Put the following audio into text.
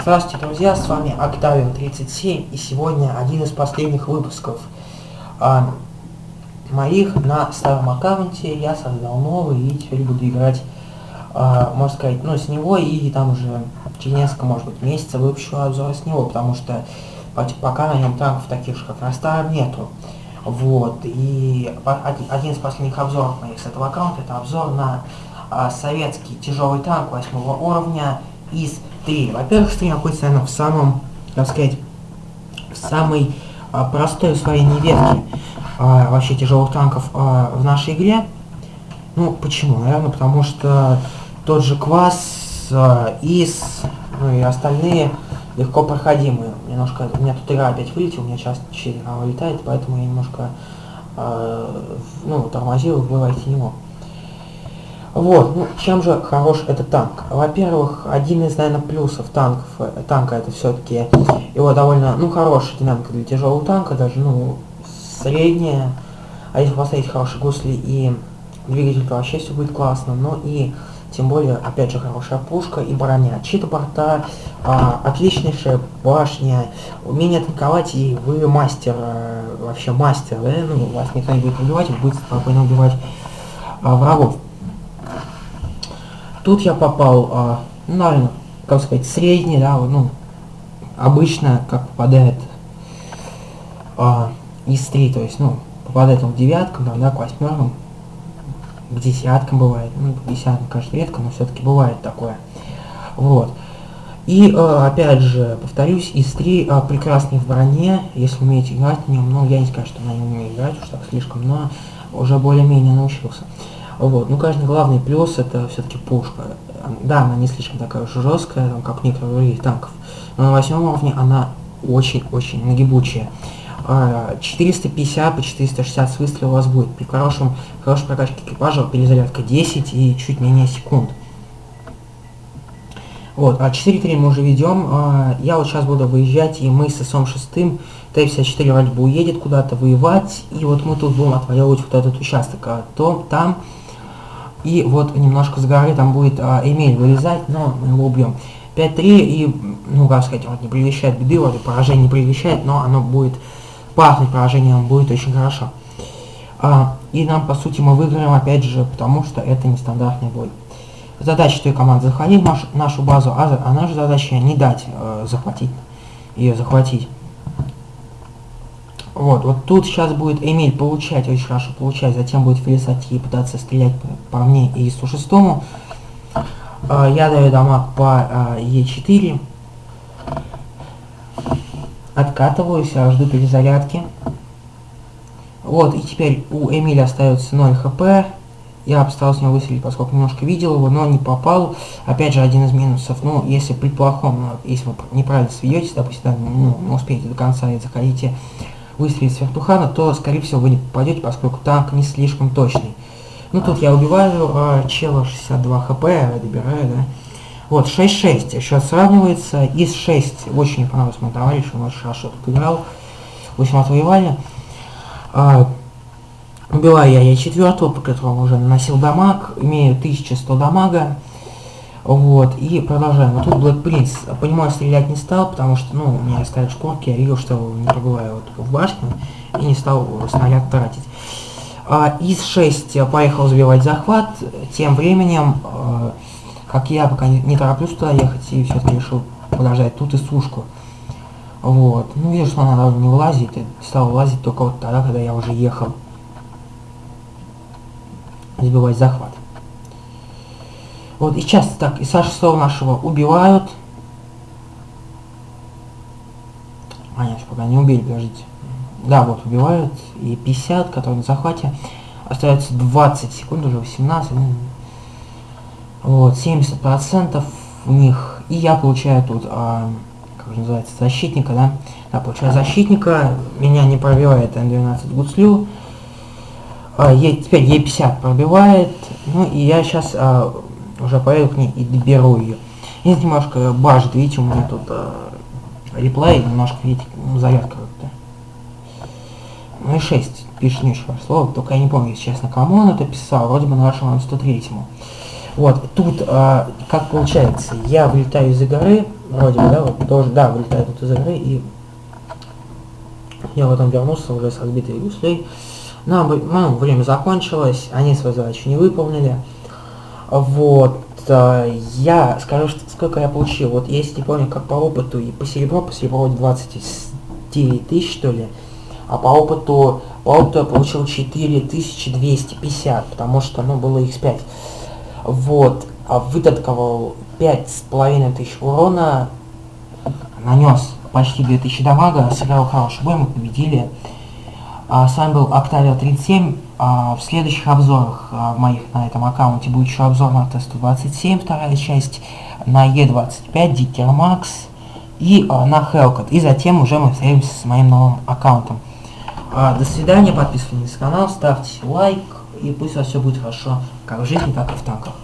Здравствуйте, друзья, с вами Octavian 37 и сегодня один из последних выпусков а, моих на старом аккаунте. Я создал новый и теперь буду играть, а, можно сказать, ну с него и там уже через несколько, может быть, месяцев выпущу обзор с него, потому что пока на нем танков таких же, как на старом, нету. Вот, и один из последних обзоров моих с этого аккаунта, это обзор на а, советский тяжелый танк 8 уровня из 3. Во-первых, стрим находится, наверное, в самом, так сказать, в самой а, простой усвоении ветки а, вообще тяжелых танков а, в нашей игре. Ну, почему? Наверное, потому что тот же Квас, а, ИС, ну и остальные легко проходимые. Немножко, у меня тут игра опять вылетела, у меня часто 4 игра вылетает, поэтому я немножко, э, ну, тормозил, вылазить не мог. Вот, ну, чем же хорош этот танк? Во-первых, один из, наверное, плюсов танков, э, танка это все-таки его довольно, ну, хорошая динамика для тяжелого танка, даже, ну, средняя. А если поставить хорошие гусли и двигатель, то вообще все будет классно. Но и, тем более, опять же, хорошая пушка и броня. Чьи-то борта, а, отличнейшая башня, умение атаковать, и вы мастер, а, вообще мастер, да? Ну, вас никто не будет убивать, вы будете спокойно убивать а, врагов. Тут я попал, а, ну, наверное, как сказать, средний, да, ну, обычно, как попадает а, из 3, то есть, ну, попадает он в девяткам, там, да, к восьмеркам, к десяткам бывает, ну, к десяткам, конечно, редко, но все-таки бывает такое. Вот. И, э, опять же, повторюсь, из 3 э, прекрасный в броне, если умеете играть на нем, ну, я не скажу, что на нем умею играть уж так слишком, но уже более-менее научился. Вот. Ну, конечно, главный плюс это все-таки пушка. Да, она не слишком такая уж жесткая, там, как некоторые других танков, но на восьмом уровне она очень-очень нагибучая. 450 по 460 выстрелов у вас будет. При хорошем, хорошей прокачке экипажа перезарядка 10 и чуть менее секунд. Вот, а 4.3 мы уже ведем. А, я вот сейчас буду выезжать, и мы с СОМ 6 Т-54 вроде бы уедет куда-то воевать, и вот мы тут будем отвоевывать вот этот участок. А то там и вот немножко с горы там будет а, Эмиль вылезать, но мы его убьем. 5-3 и, ну, как сказать, вот не предвещает беды, вроде поражение не предвещает, но оно будет пахнуть поражением, будет очень хорошо. А, и нам, по сути, мы выиграем, опять же, потому что это нестандартный бой. Задача той команды заходить в нашу, нашу базу, а, а наша задача не дать э, захватить, ее захватить. Вот, вот тут сейчас будет Эмиль получать, очень хорошо получать, затем будет Фелисати пытаться стрелять по, мне и Су-6. Э, я даю дамаг по э, Е4. Откатываюсь, а жду перезарядки. Вот, и теперь у Эмиля остается 0 хп. Я постарался него выстрелить, поскольку немножко видел его, но не попал. Опять же, один из минусов, ну, если при плохом, если вы неправильно сведетесь, допустим, да, ну, не успеете до конца и захотите выстрелить с вертухана, то, скорее всего, вы не попадете, поскольку танк не слишком точный. Ну, тут я убиваю э, чела 62 хп, добираю, да. Вот, 6-6 еще сравнивается. Из 6 очень мне понравился мой товарищ, он очень хорошо тут играл. В общем, отвоевали. А, убиваю я я четвертого, по которому уже наносил дамаг, имею 1100 дамага. Вот, и продолжаем. Вот тут Black Prince, понимаю, стрелять не стал, потому что, ну, у меня стоят шкурки, я видел, что не пробываю вот в башню, и не стал снаряд тратить. А, из 6 поехал забивать захват, тем временем, а, как я пока не, не тороплюсь туда ехать, и все-таки решил подождать тут и сушку. Вот, ну, вижу, что она даже не вылазит, и стал вылазить только вот тогда, когда я уже ехал забивать захват. Вот, и сейчас так, и Саша Сова нашего убивают. А, нет, пока не убили, подождите. Да, вот, убивают. И 50, которые на захвате. Остается 20 секунд, уже 18. Ну, вот, 70% у них. И я получаю тут, а, как же называется, защитника, да? Да, получаю защитника. Меня не пробивает М12 гуслю. А, е, теперь Е50 пробивает. Ну и я сейчас а, уже поеду к ней и доберу ее. И немножко бажит, видите, у меня тут э, реплей, немножко, видите, зарядка как-то. Ну и 6, пишет очень слово, только я не помню, если честно, кому он это писал, вроде бы нашему 103-му. Вот, тут, э, как получается, я вылетаю из-за горы, вроде бы, да, вот, тоже, да, вылетает вот из игры, и я потом вернулся уже с разбитой гуслей. Нам, ну, время закончилось, они свою задачу не выполнили. Вот, э, я скажу, что, сколько я получил. Вот если помню, как по опыту и по серебру, по серебру 29 тысяч, что ли. А по опыту, по опыту я получил 4250, потому что, ну, было x5. Вот, а вытатковал 5500 урона, нанес почти 2000 дамага, сыграл хороший бой, мы победили. А, с вами был Octavia 37. А, в следующих обзорах а, моих на этом аккаунте будет еще обзор на Т-127, вторая часть, на Е25, Дикер Макс и на Hellcat. И затем уже мы встретимся с моим новым аккаунтом. До свидания, подписывайтесь на канал, ставьте лайк, и пусть у вас все будет хорошо, как в жизни, так и в танках.